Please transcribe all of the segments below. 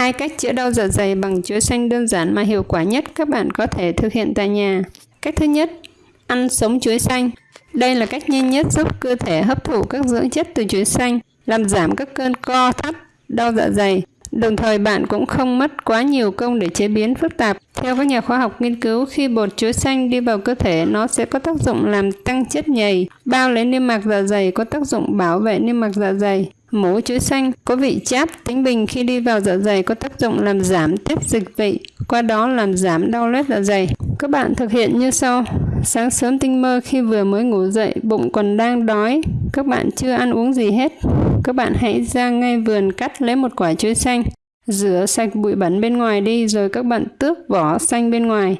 Hai cách chữa đau dạ dày bằng chuối xanh đơn giản mà hiệu quả nhất các bạn có thể thực hiện tại nhà. Cách thứ nhất, ăn sống chuối xanh. Đây là cách nhanh nhất giúp cơ thể hấp thụ các dưỡng chất từ chuối xanh, làm giảm các cơn co thắt, đau dạ dày. Đồng thời bạn cũng không mất quá nhiều công để chế biến phức tạp. Theo các nhà khoa học nghiên cứu, khi bột chuối xanh đi vào cơ thể, nó sẽ có tác dụng làm tăng chất nhầy, bao lấy niêm mạc dạ dày có tác dụng bảo vệ niêm mạc dạ dày. Mũ chuối xanh có vị chát tính bình khi đi vào dạ dày có tác dụng làm giảm tiết dịch vị, qua đó làm giảm đau loét dạ dày. Các bạn thực hiện như sau. Sáng sớm tinh mơ khi vừa mới ngủ dậy, bụng còn đang đói, các bạn chưa ăn uống gì hết. Các bạn hãy ra ngay vườn cắt lấy một quả chuối xanh, rửa sạch bụi bẩn bên ngoài đi rồi các bạn tước vỏ xanh bên ngoài.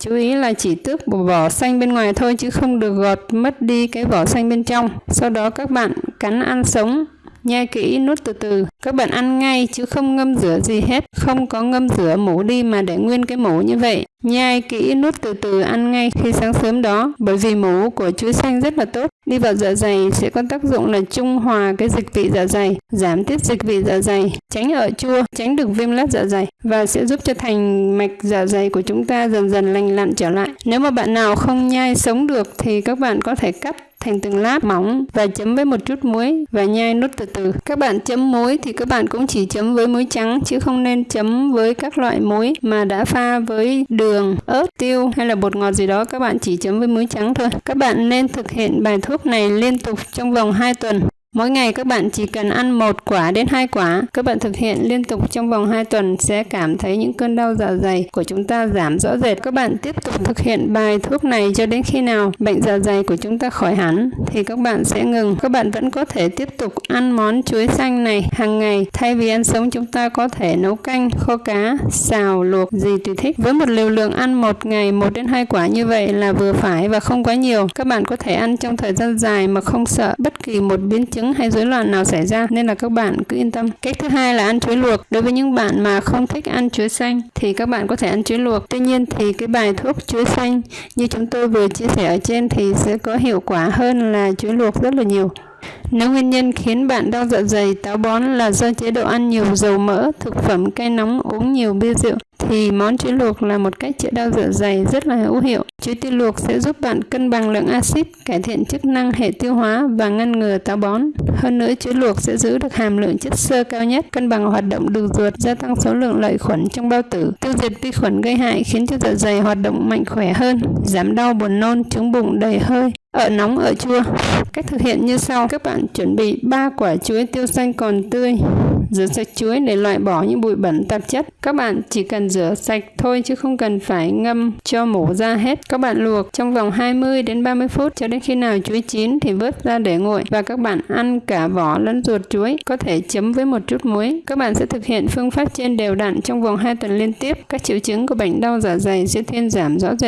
Chú ý là chỉ tước vỏ xanh bên ngoài thôi chứ không được gọt mất đi cái vỏ xanh bên trong. Sau đó các bạn cắn ăn sống nhai kỹ nuốt từ từ. Các bạn ăn ngay chứ không ngâm rửa gì hết. Không có ngâm rửa mổ đi mà để nguyên cái mổ như vậy. Nhai kỹ nuốt từ từ ăn ngay khi sáng sớm đó, bởi vì mổ của chuối xanh rất là tốt. Đi vào dạ dày sẽ có tác dụng là trung hòa cái dịch vị dạ dày, giảm tiết dịch vị dạ dày, tránh ở chua, tránh được viêm lết dạ dày và sẽ giúp cho thành mạch dạ dày của chúng ta dần dần lành lặn trở lại. Nếu mà bạn nào không nhai sống được thì các bạn có thể cắt thành từng lát mỏng và chấm với một chút muối và nhai nốt từ từ. Các bạn chấm muối thì các bạn cũng chỉ chấm với muối trắng chứ không nên chấm với các loại muối mà đã pha với đường, ớt, tiêu hay là bột ngọt gì đó các bạn chỉ chấm với muối trắng thôi. Các bạn nên thực hiện bài thuốc này liên tục trong vòng 2 tuần. Mỗi ngày các bạn chỉ cần ăn một quả đến hai quả. Các bạn thực hiện liên tục trong vòng 2 tuần sẽ cảm thấy những cơn đau dạ dày của chúng ta giảm rõ rệt. Các bạn tiếp tục thực hiện bài thuốc này cho đến khi nào bệnh dạ dày của chúng ta khỏi hẳn thì các bạn sẽ ngừng. Các bạn vẫn có thể tiếp tục ăn món chuối xanh này hàng ngày. Thay vì ăn sống chúng ta có thể nấu canh, kho cá, xào, luộc gì tùy thích. Với một liều lượng ăn một ngày 1 đến 2 quả như vậy là vừa phải và không quá nhiều. Các bạn có thể ăn trong thời gian dài mà không sợ bất kỳ một biến chứng chứng hay rối loạn nào xảy ra nên là các bạn cứ yên tâm. Cách thứ hai là ăn chuối luộc. Đối với những bạn mà không thích ăn chuối xanh thì các bạn có thể ăn chuối luộc. Tuy nhiên thì cái bài thuốc chuối xanh như chúng tôi vừa chia sẻ ở trên thì sẽ có hiệu quả hơn là chuối luộc rất là nhiều. Nếu nguyên nhân khiến bạn đau dạ dày táo bón là do chế độ ăn nhiều dầu mỡ, thực phẩm cay nóng, uống nhiều bia rượu, thì món chuối luộc là một cách chữa đau dạ dày rất là hữu hiệu. Chuối tiêu luộc sẽ giúp bạn cân bằng lượng axit, cải thiện chức năng hệ tiêu hóa và ngăn ngừa táo bón. Hơn nữa, chuối luộc sẽ giữ được hàm lượng chất xơ cao nhất, cân bằng hoạt động đường ruột, gia tăng số lượng lợi khuẩn trong bao tử, tiêu diệt vi khuẩn gây hại khiến cho dạ dày hoạt động mạnh khỏe hơn, giảm đau buồn nôn, trứng bụng đầy hơi, ở nóng ở chua. Cách thực hiện như sau, các bạn chuẩn bị 3 quả chuối tiêu xanh còn tươi, rửa sạch chuối để loại bỏ những bụi bẩn tạp chất. Các bạn chỉ cần rửa sạch thôi chứ không cần phải ngâm cho mổ ra hết. Các bạn luộc trong vòng 20 đến 30 phút cho đến khi nào chuối chín thì vớt ra để nguội và các bạn ăn cả vỏ lẫn ruột chuối, có thể chấm với một chút muối. Các bạn sẽ thực hiện phương pháp trên đều đặn trong vòng 2 tuần liên tiếp. Các triệu chứng của bệnh đau dạ dày sẽ thuyên giảm rõ rệt.